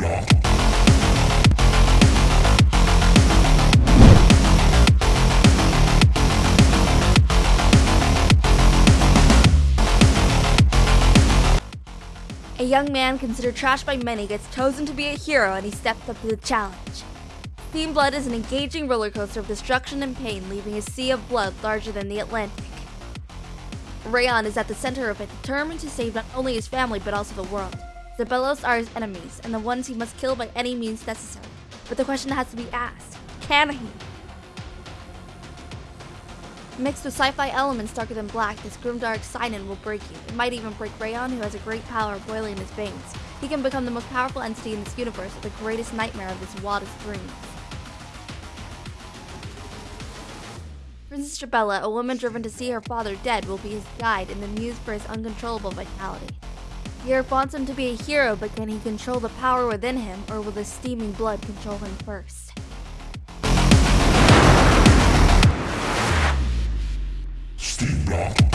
A young man considered trash by many gets chosen to be a hero and he stepped up to the challenge. Team Blood is an engaging roller coaster of destruction and pain, leaving a sea of blood larger than the Atlantic. Rayon is at the center of it, determined to save not only his family but also the world. Zabelos are his enemies, and the ones he must kill by any means necessary. But the question has to be asked, can he? Mixed with sci-fi elements darker than black, this grimdark Sinon will break you. It might even break Rayon, who has a great power boiling in his veins. He can become the most powerful entity in this universe, the greatest nightmare of his wildest dreams. Princess Jabella, a woman driven to see her father dead, will be his guide and the muse for his uncontrollable vitality. Garrick wants him to be a hero, but can he control the power within him, or will the steaming blood control him first? Steam.